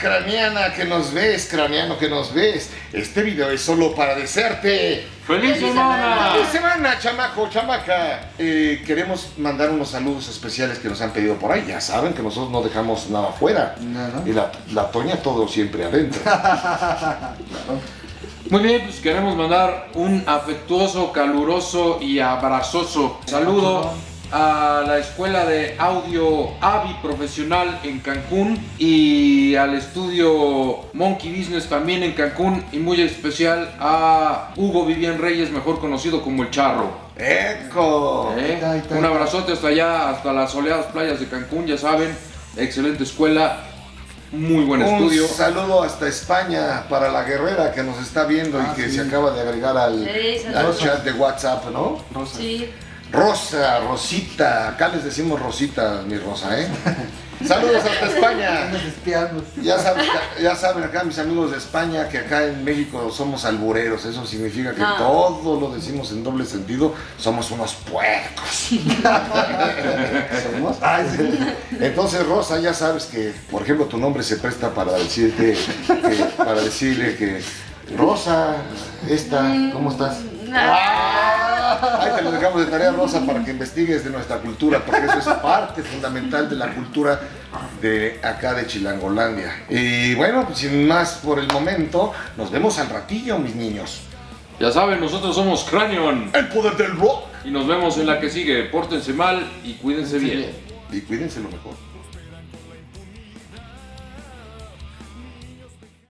craniana que nos ves, craneano que nos ves. Este video es solo para desearte. ¡Feliz semana! ¡Feliz semana, chamaco, chamaca! Eh, queremos mandar unos saludos especiales que nos han pedido por ahí. Ya saben que nosotros no dejamos nada afuera. Y la, la Toña todo siempre adentro. Muy bien, pues queremos mandar un afectuoso, caluroso y abrazoso saludo a la Escuela de Audio AVI Profesional en Cancún y al estudio Monkey Business también en Cancún y muy especial a Hugo Vivian Reyes, mejor conocido como El Charro. ¡Eco! ¿Eh? Ahí está, ahí Un abrazote hasta allá, hasta las soleadas playas de Cancún, ya saben, excelente escuela, muy buen Un estudio. saludo hasta España para la guerrera que nos está viendo Ah, y que sí. se acaba de agregar al, Sí, al chat de WhatsApp, ¿no? Rosa. Sí. Rosa, Rosita, acá les decimos Rosita, mi Rosa, ¿eh? Saludos hasta España. Ya saben, ya saben acá mis amigos de España que acá en México somos albureros, eso significa que No. todo lo decimos en doble sentido, somos unos puercos. ¿Somos? Ay, sí. Entonces Rosa, ya sabes que, por ejemplo, tu nombre se presta para decirte, que- para decirle que Rosa, esta, ¿cómo estás? Ah, Ahí te lo dejamos de tarea, Rosa, para que investigues de nuestra cultura, porque eso es parte fundamental de la cultura de acá de Chilangolandia. Y bueno, pues sin más por el momento, nos vemos al ratillo, mis niños. Ya saben, nosotros somos Cranion El poder del rock. y nos vemos en la que sigue. Pórtense mal y cuídense bien. Y cuídense lo mejor.